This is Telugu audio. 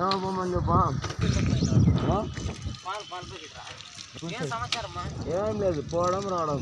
గుళ్ళే ఏమమ్మని చెప్పా ఏం లేదు పోవడం రావడం.